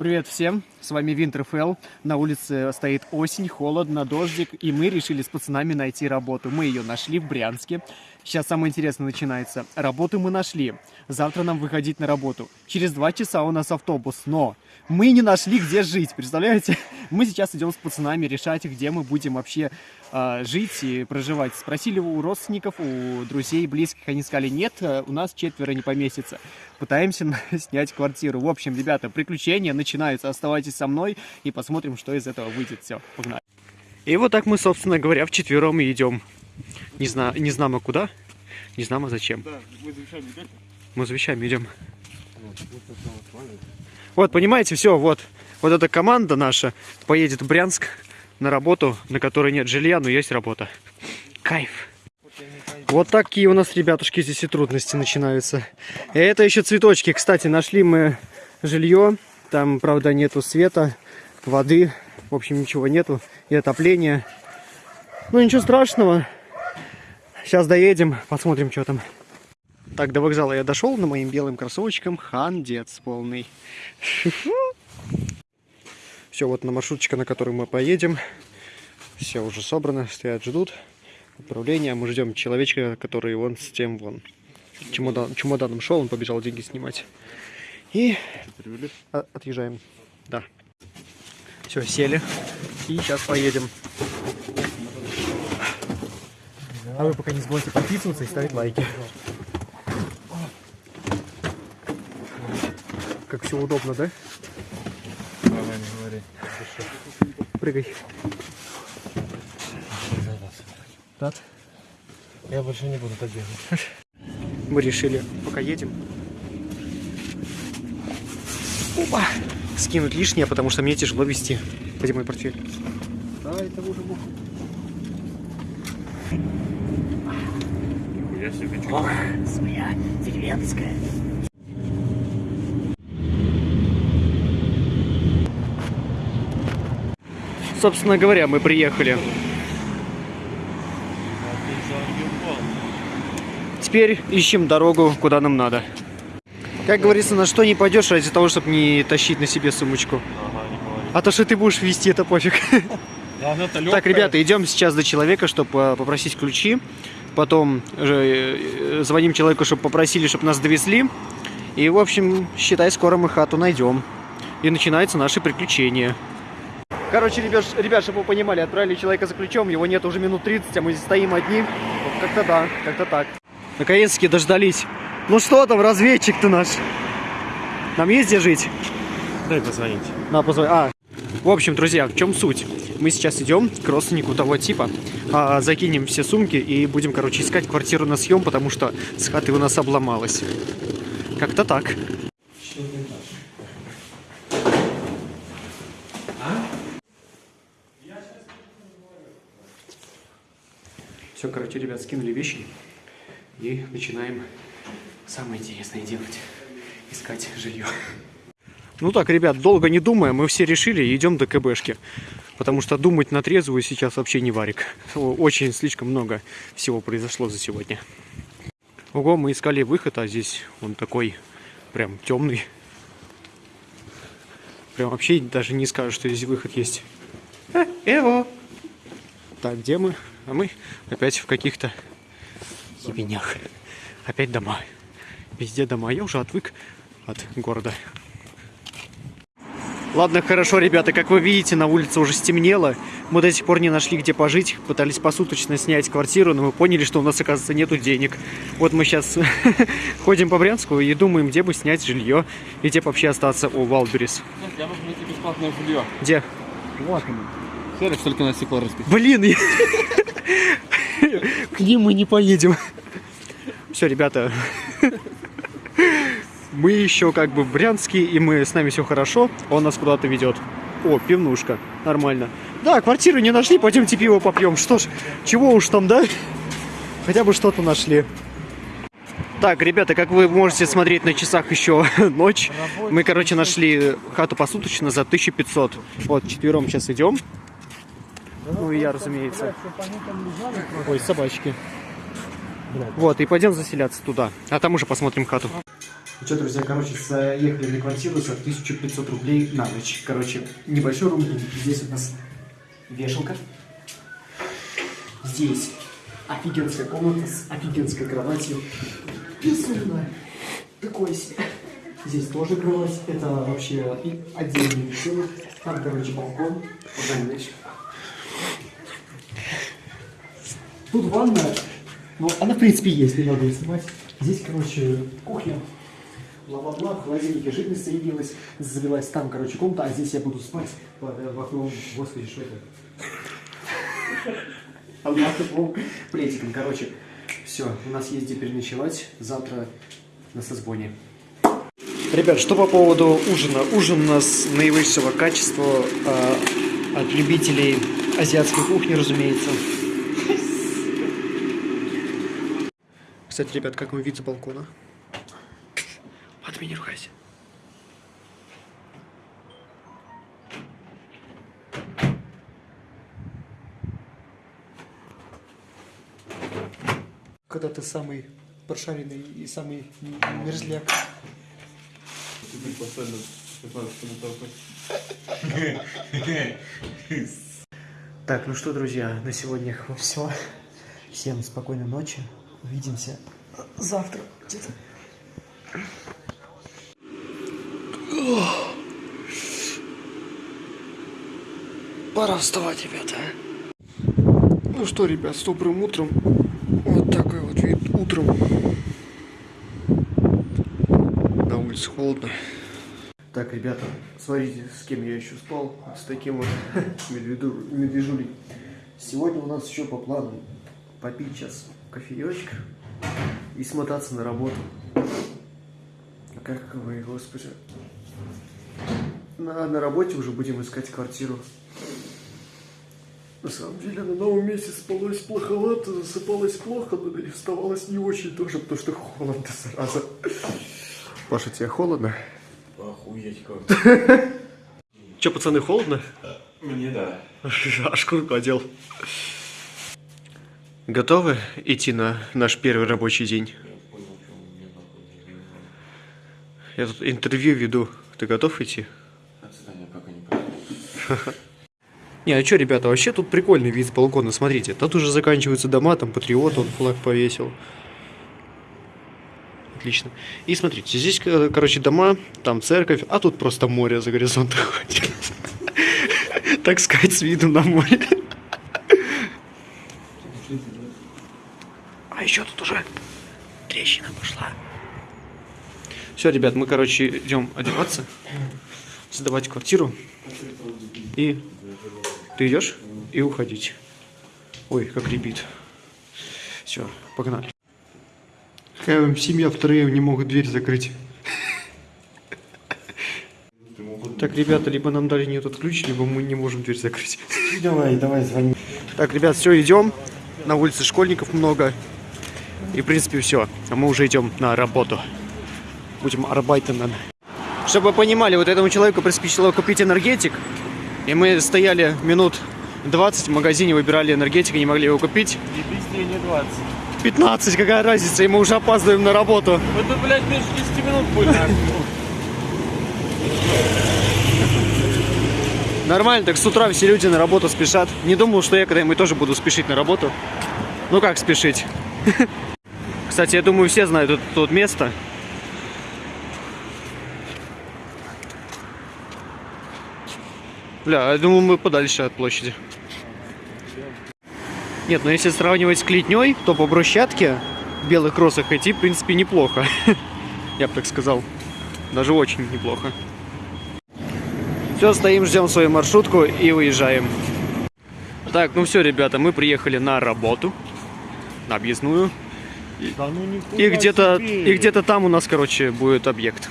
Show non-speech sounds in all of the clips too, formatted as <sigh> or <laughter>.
Привет всем, с вами Winterfell. На улице стоит осень, холодно, дождик, и мы решили с пацанами найти работу. Мы ее нашли в Брянске. Сейчас самое интересное начинается. Работу мы нашли. Завтра нам выходить на работу. Через два часа у нас автобус, но мы не нашли, где жить, представляете? <laughs> Мы сейчас идем с пацанами решать, где мы будем вообще э, жить и проживать. Спросили у родственников, у друзей, близких, они сказали, нет, э, у нас четверо не поместится. Пытаемся <laughs> снять квартиру. В общем, ребята, приключения начинаются. Оставайтесь со мной и посмотрим, что из этого выйдет. Все, погнали. И вот так мы, собственно говоря, вчетвером и идем. Не, знаю, не знамо куда, не знамо зачем. Да, мы за вещами? Мы за вещами идем. Вот, понимаете, все, вот. Вот эта команда наша поедет в Брянск на работу, на которой нет жилья, но есть работа. Кайф. Вот такие у нас, ребятушки, здесь и трудности начинаются. И это еще цветочки. Кстати, нашли мы жилье. Там, правда, нету света, воды. В общем, ничего нету. И отопления. Ну, ничего страшного. Сейчас доедем, посмотрим, что там. Так, до вокзала я дошел на моим белым кроссовочком. Хандец полный. Все, вот на маршрутчика, на который мы поедем. Все уже собрано, стоят, ждут. Отправления. Мы ждем человечка, который вон с тем вон. Чемодан, чемоданом шел, он побежал деньги снимать. И отъезжаем. Да. Все, сели. И сейчас поедем. А вы пока не забывайте подписываться и ставить лайки. Как все удобно, да? Давай, не говори. Прыгай. Так. Я больше не буду так делать. Мы решили, пока едем, Опа! скинуть лишнее, потому что мне тяжело вести. Где мой портфель? Да, это уже бог. Я себе деревенская. Собственно говоря, мы приехали. Теперь ищем дорогу, куда нам надо. Как говорится, на что не пойдешь ради того, чтобы не тащить на себе сумочку. Ага. А то, что ты будешь вести, это пофиг. Это Так, ребята, идем сейчас до человека, чтобы попросить ключи. Потом э, звоним человеку, чтобы попросили, чтобы нас довезли. И, в общем, считай, скоро мы хату найдем. И начинаются наши приключения. Короче, ребят, ребят, чтобы вы понимали, отправили человека за ключом, его нет уже минут 30, а мы здесь стоим одни. Как-то да, как-то так. Наконец-таки дождались. Ну что там, разведчик ты наш? Нам есть где жить? Дай позвонить. На, позвони. А, в общем, друзья, в чем суть? Мы сейчас идем к родственнику того типа, а, закинем все сумки и будем, короче, искать квартиру на съем, потому что с хаты у нас обломалась. Как-то так. Все, короче, ребят, скинули вещи и начинаем самое интересное делать. Искать жилье. Ну так, ребят, долго не думая, мы все решили идем до КБшки. Потому что думать на трезвую сейчас вообще не варик. Очень слишком много всего произошло за сегодня. Ого, мы искали выход, а здесь он такой прям темный. Прям вообще даже не скажу, что здесь выход есть. А, эво! Так, где мы? А мы опять в каких-то ебенях. Опять дома. Везде дома. Я уже отвык от города. Ладно, хорошо, ребята, как вы видите, на улице уже стемнело. Мы до сих пор не нашли, где пожить. Пытались посуточно снять квартиру, но мы поняли, что у нас, оказывается, нету денег. Вот мы сейчас <laughs> ходим по Брянску и думаем, где бы снять жилье и где бы вообще остаться у Валберис. Я могу найти бесплатное жилье. Где? Вот оно. Сервис только на стекло расписан. Блин, я- <laughs> к ним мы не поедем. Все, ребята, мы еще как бы в Брянске, и мы с нами все хорошо, он нас куда-то ведет. О, пивнушка, нормально. Да, квартиру не нашли, пойдемте пиво попьем. Что ж, чего уж там, да? Хотя бы что-то нашли. Так, ребята, как вы можете смотреть на часах еще <laughs> ночь. Мы, короче, нашли хату посуточно за 1500. Вот, четвером сейчас идем. Ну и я, разумеется. Ой, собачки. Вот, и пойдем заселяться туда. А там уже посмотрим хату. Ну что, друзья, короче, заехали на квартиру за 1500 рублей на ночь. Короче, небольшой рум. Здесь у нас вешалка. Здесь офигенская комната с офигенской кроватью. Безумно. Такое себе. Здесь тоже кровать. Это вообще отдельный веселый. Там, короче, балкон. Тут ванна. Ну, она, в принципе, есть, не надо ее снимать. Здесь, короче, кухня. Бла-бла-бла, в холодильнике жидкость соединилась, залилась там, короче, комната, а здесь я буду спать под э, в окном, господи, что это? А под окном плетиком, короче. Все, у нас есть где переночевать, завтра на созвоне. Ребят, что по поводу ужина? Ужин у нас наивысшего качества э, от любителей азиатской кухни, разумеется. Кстати, ребят, как вам вид с балкона? Матами не ругайся. Когда ты самый прошаренный и самый мерзляк. Теперь постоянно 15 минут Так, ну что, друзья, на сегодня все. Всем спокойной ночи. Увидимся завтра где-то. Пора вставать, ребята. Ну что, ребят, с добрым утром. Вот такой вот вид утром. На улице холодно. Так, ребята, смотрите, с кем я еще спал. С таким вот <laughs> медвежулей. Сегодня у нас еще по плану попить сейчас кофеечек и смотаться на работу. А Как вы, господи. На, на работе уже будем искать квартиру. На самом деле на новом месте спалось плоховато, засыпалось плохо, но и вставалось не очень тоже, потому что холодно, зараза. Паша, тебе холодно? Охуеть как. Че, пацаны, холодно? Мне да. <laughs> Аж куртку одел. Готовы идти на наш первый рабочий день? Я тут интервью веду. Ты готов идти? Отстань, я пока не понял. <laughs> Не, а что, ребята, вообще тут прикольный вид с балкона. Смотрите, тут уже заканчиваются дома, там патриот, он флаг повесил. Отлично. И смотрите, здесь, э, короче, дома, там церковь, а тут просто море за горизонтом ходит. <laughs> Так сказать, с видом на море. <laughs> А еще тут уже Все, ребят, мы, короче, идем одеваться, сдавать квартиру. И ты идешь и уходить. Ой, как ребит. Все, погнали. Какая вам семья втроем не могут дверь закрыть. Так, ребята, либо нам дали не этот ключ, либо мы не можем дверь закрыть. Давай, давай, звони. Так, ребят, все, идем. На улице школьников много. И, в принципе, все. А мы уже идем на работу. Будем арбайтенен. Чтобы вы понимали, вот этому человеку приспичило купить энергетик. И мы стояли минут 20 в магазине, выбирали энергетик и не могли его купить. Не быстрее, не 20. 15, какая разница, и мы уже опаздываем на работу. Вот это, блядь, меньше 10 минут будет. Нормально, так с утра все люди на работу спешат. Не думал, что я когда-нибудь тоже буду спешить на работу. Ну как спешить? <laughs> Кстати, я думаю, все знают это тут место. Бля, я думаю, мы подальше от площади. Нет, но если сравнивать с Клетней, то по брусчатке в белых кроссах идти, в принципе, неплохо. <laughs> Я бы так сказал. Даже очень неплохо. Все, стоим, ждем свою маршрутку и уезжаем. Так, ну все, ребята, мы приехали на работу. На объездную. Да ну И где-то где-то там у нас, короче, будет объект.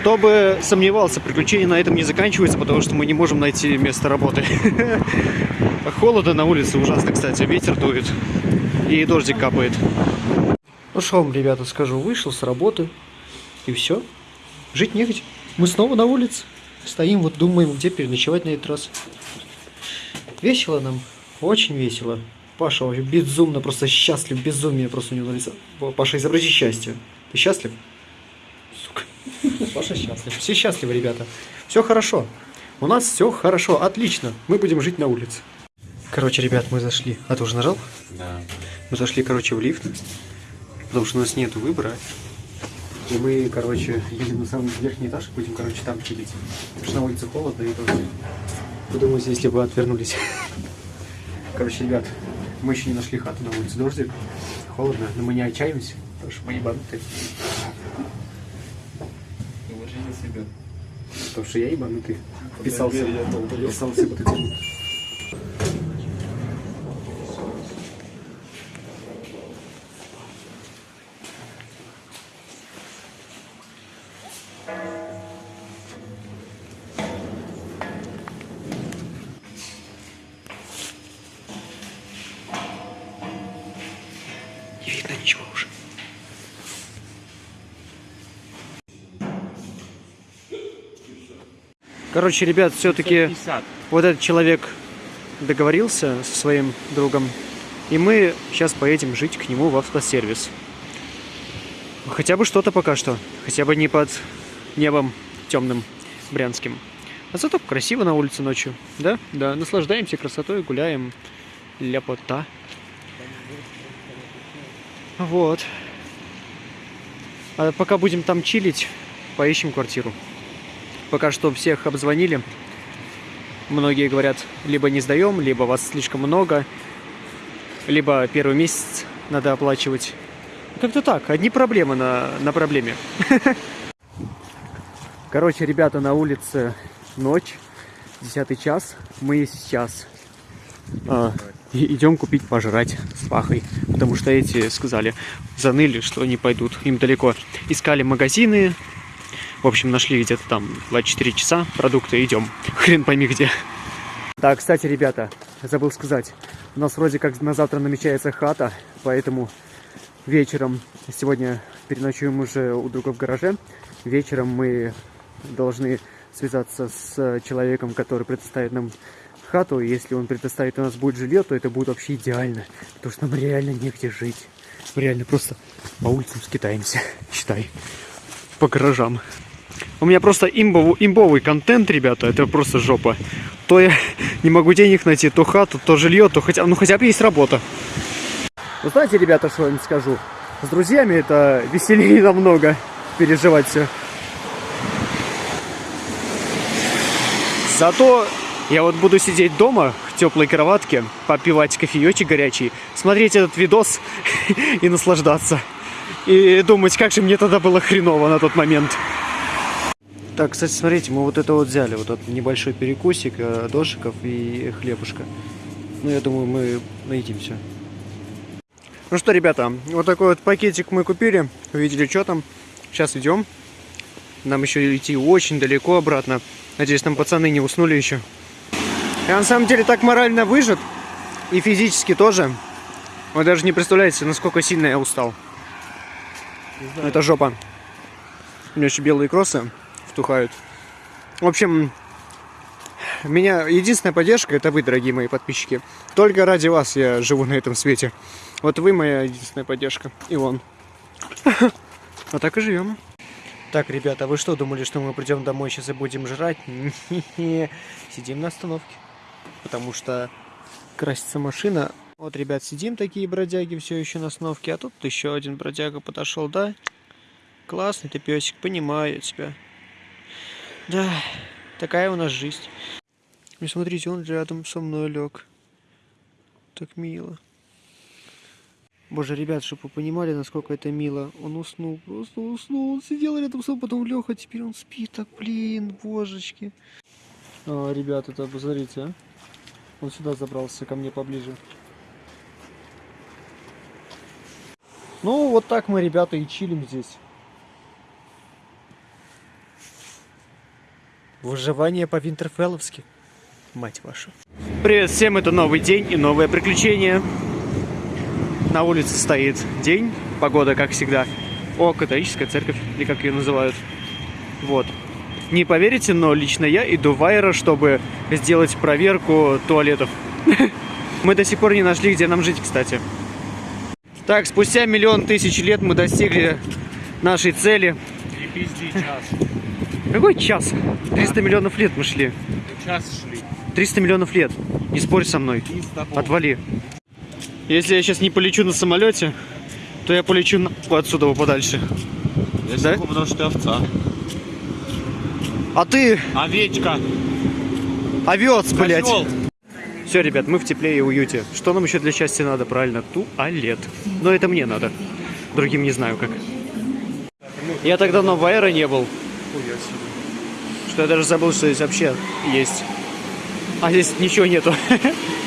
Кто бы сомневался, приключения на этом не заканчиваются, потому что мы не можем найти место работы. <laughs> Холодно на улице ужасно, кстати, ветер дует и дождик капает. Ну что вам, ребята, скажу, вышел с работы и все. Жить негде. Мы снова на улице. Стоим, вот думаем, где переночевать на этот раз. Весело нам, очень весело. Паша вообще безумно, просто счастлив, безумие просто у него на лице. Паша, изобрази счастье. Ты счастлив? Сука. Паша счастлив. Все счастливы, ребята. Все хорошо. У нас все хорошо, отлично. Мы будем жить на улице. Короче, ребят, мы зашли. А ты уже нажал? Да. Мы зашли, короче, в лифт. Потому что у нас нет выбора. И мы, короче, едем на самый верхний этаж и будем, короче, там чилить. Потому что на улице холодно и тоже. Подумайте, если бы отвернулись. <laughs> Короче, ребят, мы еще не нашли хату на улице. Дождик, холодно, но мы не отчаиваемся, потому что мы ебанутые. Потому что я ебанутый. Вписался, вписался в эту тему. Короче, ребят, все-таки 50. вот этот человек договорился со своим другом, и мы сейчас поедем жить к нему в автосервис. Хотя бы что-то пока что, хотя бы не под небом темным брянским. А зато красиво на улице ночью, да? Да, наслаждаемся красотой, гуляем, ляпота. Вот. А пока будем там чилить, поищем квартиру. Пока что всех обзвонили. Многие говорят, либо не сдаем, либо вас слишком много, либо первый месяц надо оплачивать. Как-то так, одни проблемы на, на проблеме. <laughs> Короче, ребята, на улице ночь, десятый час. Мы сейчас а, идем купить пожрать с Пахой. Потому что эти сказали, заныли, что не пойдут. Им далеко. Искали магазины. В общем, нашли где-то там 24 часа продукты. Идем. <laughs> Хрен пойми где. Да, кстати, ребята, забыл сказать. У нас вроде как на завтра намечается хата, поэтому вечером, сегодня переночуем уже у друга в гараже, вечером мы должны связаться с человеком, который предоставит нам хату. Если он предоставит у нас будет жилье, то это будет вообще идеально, потому что нам реально негде жить. Мы реально просто по улицам скитаемся, <laughs> считай, по гаражам. У меня просто имбовый, имбовый контент, ребята, это просто жопа. То я <laughs> не могу денег найти, то хату, то жилье, то хотя, ну хотя бы есть работа. Вы знаете, ребята, что я вам скажу? С друзьями это веселее <laughs> намного переживать все. Зато я вот буду сидеть дома в теплой кроватке, попивать кофеечек горячий, смотреть этот видос <laughs> и наслаждаться. И думать, как же мне тогда было хреново на тот момент. Так, кстати, смотрите, мы вот это вот взяли, вот этот небольшой перекусик, э, дошиков и хлебушка. Ну, я думаю, мы наедимся. Ну что, ребята, вот такой вот пакетик мы купили, увидели, что там. Сейчас идем. Нам еще идти очень далеко обратно. Надеюсь, там пацаны не уснули еще. Я на самом деле так морально выжат. И физически тоже. Вы даже не представляете, насколько сильно я устал. Это жопа. У меня еще белые кроссы втухают. В общем, меня единственная поддержка это вы, дорогие мои подписчики. Только ради вас я живу на этом свете. Вот вы моя единственная поддержка. И он. <laughs> А так и живем. Так, ребята, вы что думали, что мы придем домой сейчас и будем жрать? Сидим на остановке. Потому что красится машина. Вот, ребят, сидим такие бродяги все еще на остановке. А тут еще один бродяга подошел, да? Классный ты песик, понимаю тебя. Да, такая у нас жизнь. И смотрите, он рядом со мной лег. Так мило. Боже, ребят, чтобы вы понимали, насколько это мило. Он уснул, просто уснул. Он сидел рядом со мной, потом лег, а теперь он спит. Так, блин, божечки. А, ребят, это посмотрите, а. Он сюда забрался, ко мне поближе. Ну, вот так мы, ребята, и чилим здесь. Выживание по-винтерфелловски. Мать вашу. Привет всем, это новый день и новое приключение. На улице стоит день, погода как всегда. О, католическая церковь, или как ее называют. Вот. Не поверите, но лично я иду в Айро, чтобы сделать проверку туалетов. <laughs> Мы до сих пор не нашли, где нам жить, кстати. Так, спустя миллион тысяч лет мы достигли нашей цели. Не пизди, час. Какой час? 300 миллионов лет мы шли. Час шли. 300 миллионов лет. Не спорь со мной. Отвали. Если я сейчас не полечу на самолете, то я полечу на... отсюда подальше. Да? потому что ты овца. А ты Овечка. овец, блядь. Козёл. Все, ребят, мы в тепле и уюте. Что нам еще для счастья надо? Правильно, туалет. Но это мне надо. Другим не знаю как. Я так давно в Аэро не был, что я даже забыл, что здесь вообще есть. А здесь ничего нету. <laughs>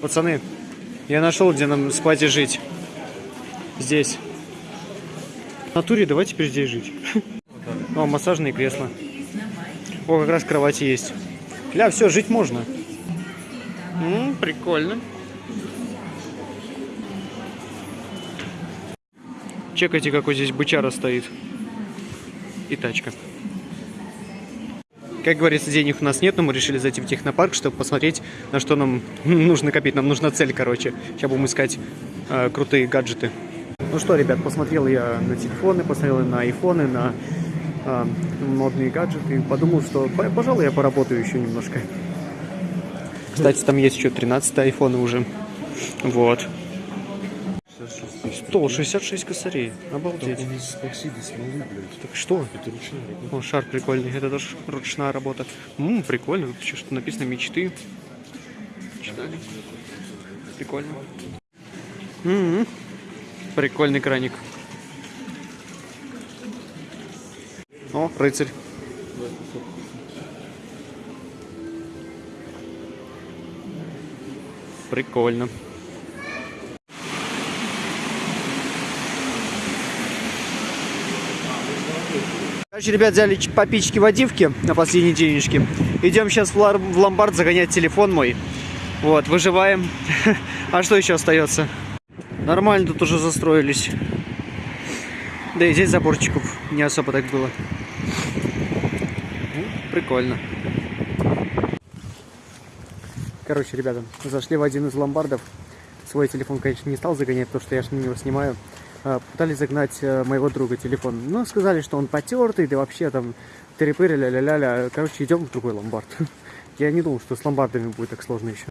Пацаны, я нашел, где нам спать и жить. Здесь. В натуре давай теперь здесь жить. <laughs> О, массажные кресла. О, как раз кровати есть. Ля, все, жить можно. М, прикольно. Чекайте, какой здесь бычара стоит. И тачка. Как говорится, денег у нас нет, но мы решили зайти в технопарк, чтобы посмотреть, на что нам <laughs> нужно копить. Нам нужна цель, короче. Сейчас будем искать э, крутые гаджеты. Ну что, ребят, посмотрел я на телефоны, посмотрел на айфоны, на э, модные гаджеты. И подумал, что, по- пожалуй, я поработаю еще немножко. Кстати, там есть еще 13 айфоны уже. Вот. 166 косарей. Обалдеть. Так что? Это ручная работа. О, шар прикольный. Это тоже ручная работа. Ммм, прикольно. Еще что написано мечты. Читали? Прикольно. М-м. Прикольный краник. О, рыцарь. Прикольно. Короче, ребят, взяли попички водивки на последние денежки. Идем сейчас в ломбард загонять телефон мой. Вот, выживаем. <laughs> А что еще остается? Нормально тут уже застроились. Да и здесь заборчиков не особо так было. Ну, Прикольно. Короче, ребята, зашли в один из ломбардов. Свой телефон, конечно, не стал загонять, потому что я же на него снимаю. А, Пытались загнать э, моего друга телефон. Но сказали, что он потертый, да вообще там трепыры, ля-ля-ля-ля. Короче, идем в другой ломбард. <laughs> Я не думал, что с ломбардами будет так сложно еще.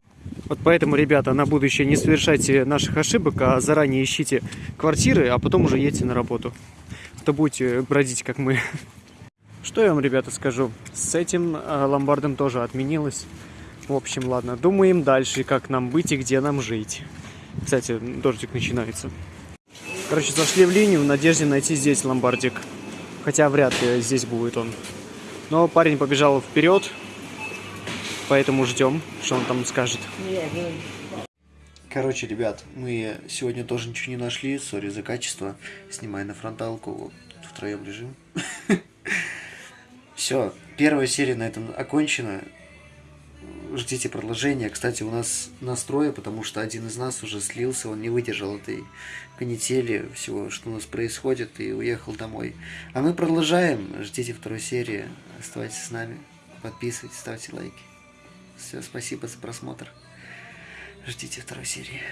Вот поэтому, ребята, на будущее не совершайте наших ошибок, а заранее ищите квартиры, а потом уже едьте на работу. А То будете бродить, как мы. <laughs> Что я вам, ребята, скажу? С этим э, ломбардом тоже отменилось. В общем, ладно, думаем дальше, как нам быть и где нам жить. Кстати, дождик начинается. Короче, зашли в линию в надежде найти здесь ломбардик. Хотя вряд ли здесь будет он. Но парень побежал вперед, поэтому ждем, что он там скажет. Короче, ребят, мы сегодня тоже ничего не нашли, сори за качество. Снимай на фронталку, втроем лежим. <laughs> Все, первая серия на этом окончена. Ждите продолжения. Кстати, у нас настроя, потому что один из нас уже слился, он не выдержал этой канители, всего, что у нас происходит, и уехал домой. А мы продолжаем. Ждите второй серии. Оставайтесь с нами. Подписывайтесь, ставьте лайки. Все, спасибо за просмотр. Ждите второй серии.